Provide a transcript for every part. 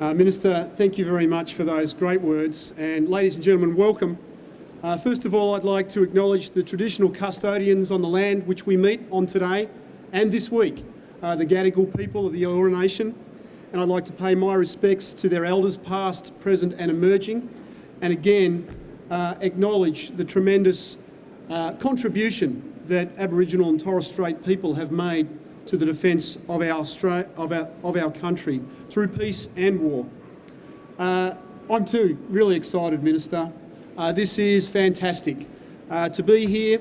Uh, Minister, thank you very much for those great words. And ladies and gentlemen, welcome. Uh, first of all, I'd like to acknowledge the traditional custodians on the land which we meet on today and this week, uh, the Gadigal people of the Eora Nation. And I'd like to pay my respects to their elders past, present and emerging. And again, uh, acknowledge the tremendous uh, contribution that Aboriginal and Torres Strait people have made to the defence of our, of, our, of our country through peace and war. Uh, I'm too really excited, Minister. Uh, this is fantastic. Uh, to be here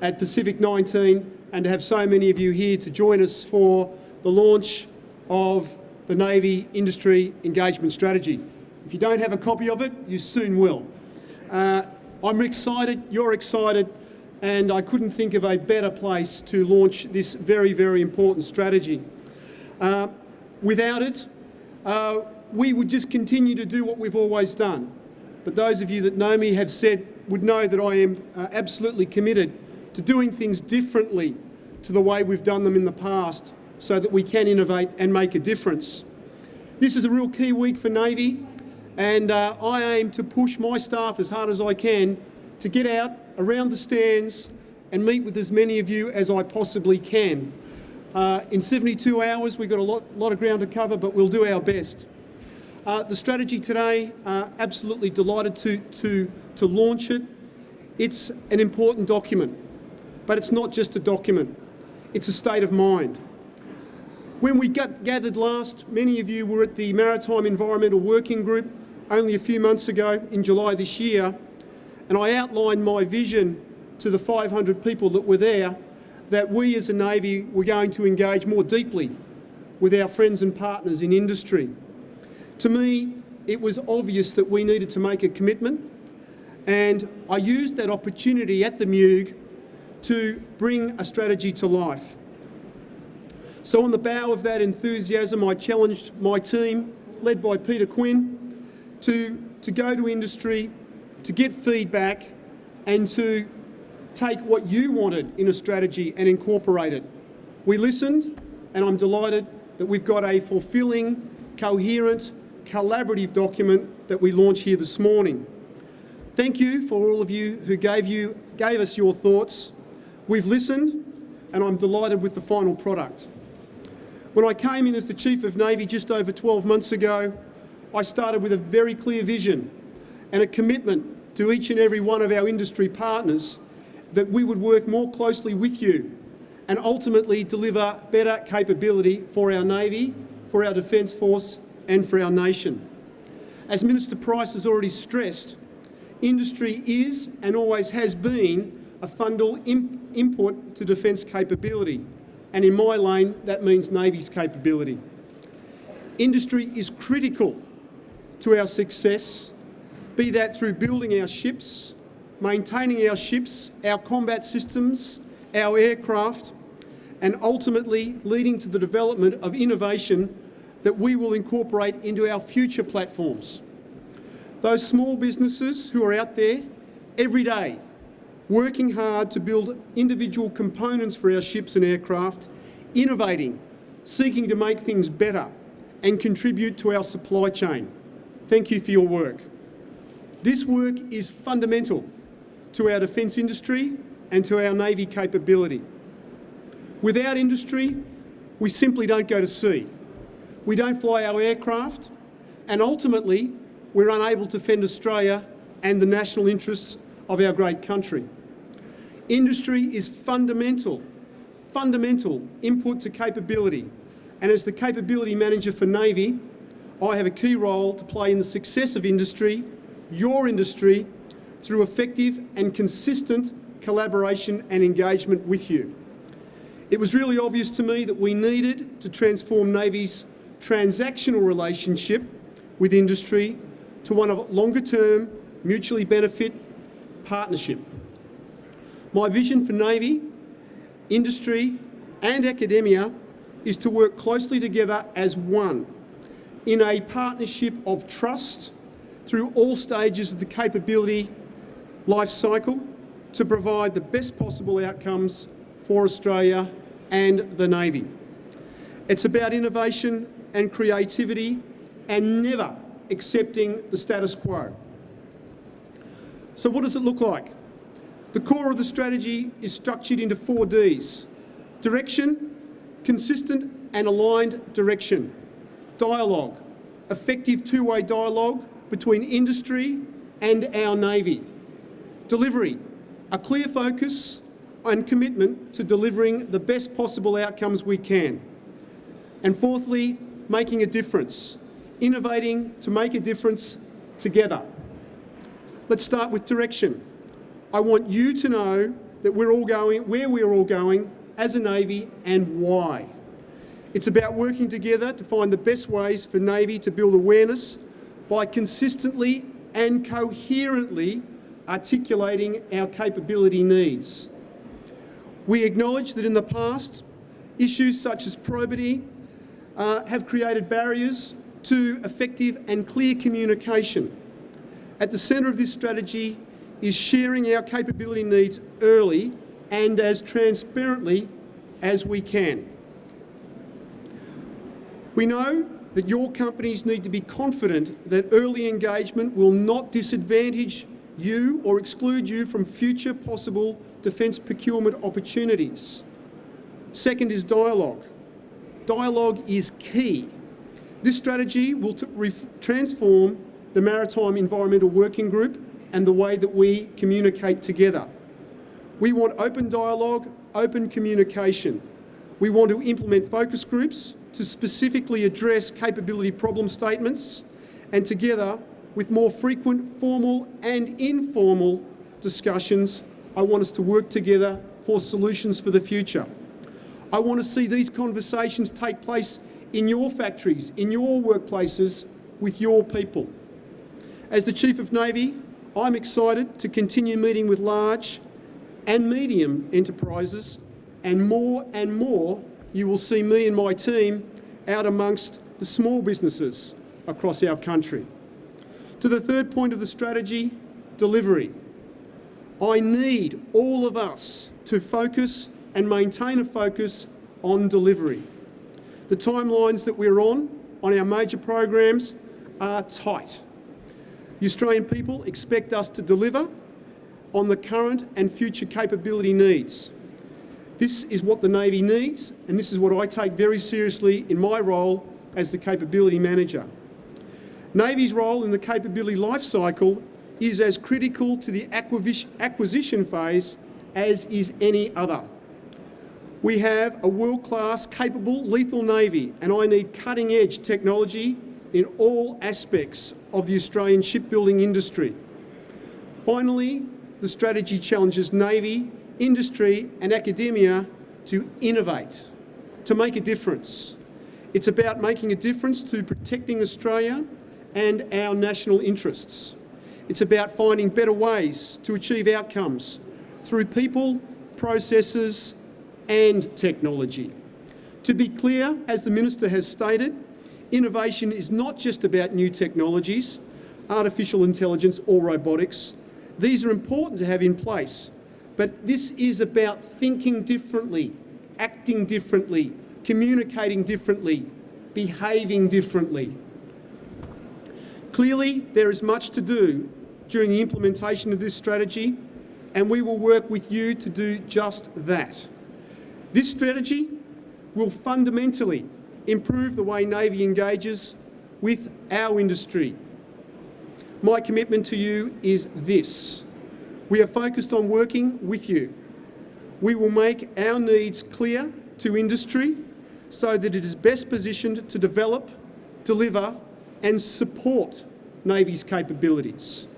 at Pacific 19 and to have so many of you here to join us for the launch of the Navy Industry Engagement Strategy. If you don't have a copy of it, you soon will. Uh, I'm excited, you're excited, and I couldn't think of a better place to launch this very, very important strategy. Uh, without it, uh, we would just continue to do what we've always done. But those of you that know me have said, would know that I am uh, absolutely committed to doing things differently to the way we've done them in the past so that we can innovate and make a difference. This is a real key week for Navy and uh, I aim to push my staff as hard as I can to get out around the stands and meet with as many of you as I possibly can. Uh, in 72 hours, we've got a lot, lot, of ground to cover, but we'll do our best. Uh, the strategy today, uh, absolutely delighted to, to, to launch it. It's an important document, but it's not just a document. It's a state of mind. When we got gathered last, many of you were at the Maritime Environmental Working Group only a few months ago in July this year, and I outlined my vision to the 500 people that were there that we as a Navy were going to engage more deeply with our friends and partners in industry. To me, it was obvious that we needed to make a commitment and I used that opportunity at the MUG to bring a strategy to life. So on the bow of that enthusiasm, I challenged my team, led by Peter Quinn, to, to go to industry to get feedback and to take what you wanted in a strategy and incorporate it. We listened and I'm delighted that we've got a fulfilling, coherent, collaborative document that we launch here this morning. Thank you for all of you who gave, you, gave us your thoughts. We've listened and I'm delighted with the final product. When I came in as the Chief of Navy just over 12 months ago, I started with a very clear vision and a commitment to each and every one of our industry partners that we would work more closely with you and ultimately deliver better capability for our Navy, for our Defence Force and for our nation. As Minister Price has already stressed, industry is and always has been a fundamental imp input to defence capability and in my lane that means Navy's capability. Industry is critical to our success be that through building our ships, maintaining our ships, our combat systems, our aircraft, and ultimately leading to the development of innovation that we will incorporate into our future platforms. Those small businesses who are out there every day working hard to build individual components for our ships and aircraft, innovating, seeking to make things better and contribute to our supply chain. Thank you for your work. This work is fundamental to our defence industry and to our Navy capability. Without industry, we simply don't go to sea. We don't fly our aircraft and ultimately we're unable to defend Australia and the national interests of our great country. Industry is fundamental, fundamental input to capability and as the capability manager for Navy, I have a key role to play in the success of industry your industry through effective and consistent collaboration and engagement with you. It was really obvious to me that we needed to transform Navy's transactional relationship with industry to one of longer-term, mutually benefit partnership. My vision for Navy, industry and academia is to work closely together as one in a partnership of trust, through all stages of the capability life cycle to provide the best possible outcomes for Australia and the Navy. It's about innovation and creativity and never accepting the status quo. So what does it look like? The core of the strategy is structured into four Ds. Direction, consistent and aligned direction. Dialogue, effective two-way dialogue between industry and our Navy. Delivery, a clear focus and commitment to delivering the best possible outcomes we can. And fourthly, making a difference, innovating to make a difference together. Let's start with direction. I want you to know that we're all going, where we're all going as a Navy and why. It's about working together to find the best ways for Navy to build awareness by consistently and coherently articulating our capability needs. We acknowledge that in the past, issues such as probity uh, have created barriers to effective and clear communication. At the centre of this strategy is sharing our capability needs early and as transparently as we can. We know that your companies need to be confident that early engagement will not disadvantage you or exclude you from future possible defence procurement opportunities. Second is dialogue. Dialogue is key. This strategy will transform the Maritime Environmental Working Group and the way that we communicate together. We want open dialogue, open communication. We want to implement focus groups to specifically address capability problem statements and together with more frequent formal and informal discussions, I want us to work together for solutions for the future. I want to see these conversations take place in your factories, in your workplaces, with your people. As the Chief of Navy, I'm excited to continue meeting with large and medium enterprises and more and more you will see me and my team out amongst the small businesses across our country. To the third point of the strategy, delivery. I need all of us to focus and maintain a focus on delivery. The timelines that we're on, on our major programs, are tight. The Australian people expect us to deliver on the current and future capability needs. This is what the Navy needs, and this is what I take very seriously in my role as the capability manager. Navy's role in the capability life cycle is as critical to the acquisition phase as is any other. We have a world-class, capable, lethal Navy, and I need cutting-edge technology in all aspects of the Australian shipbuilding industry. Finally, the strategy challenges Navy industry and academia to innovate, to make a difference. It's about making a difference to protecting Australia and our national interests. It's about finding better ways to achieve outcomes through people, processes and technology. To be clear, as the Minister has stated, innovation is not just about new technologies, artificial intelligence or robotics. These are important to have in place, but this is about thinking differently, acting differently, communicating differently, behaving differently. Clearly, there is much to do during the implementation of this strategy, and we will work with you to do just that. This strategy will fundamentally improve the way Navy engages with our industry. My commitment to you is this. We are focused on working with you. We will make our needs clear to industry so that it is best positioned to develop, deliver and support Navy's capabilities.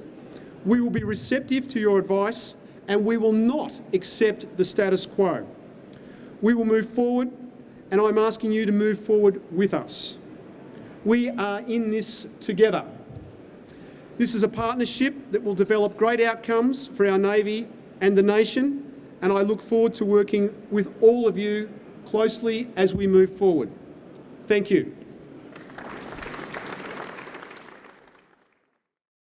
We will be receptive to your advice and we will not accept the status quo. We will move forward and I'm asking you to move forward with us. We are in this together. This is a partnership that will develop great outcomes for our Navy and the nation, and I look forward to working with all of you closely as we move forward. Thank you.